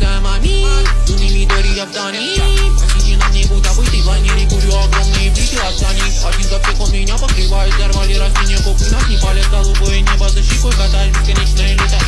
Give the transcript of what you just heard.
сама ми Думи Мидори Авдани Посиди на мне, будто бы ты планили Курю огромные блики от Сани Один запрет он меня покрывает Взорвали растения, копы нас не палят Голубое небо за щекой катает Бесконечное лето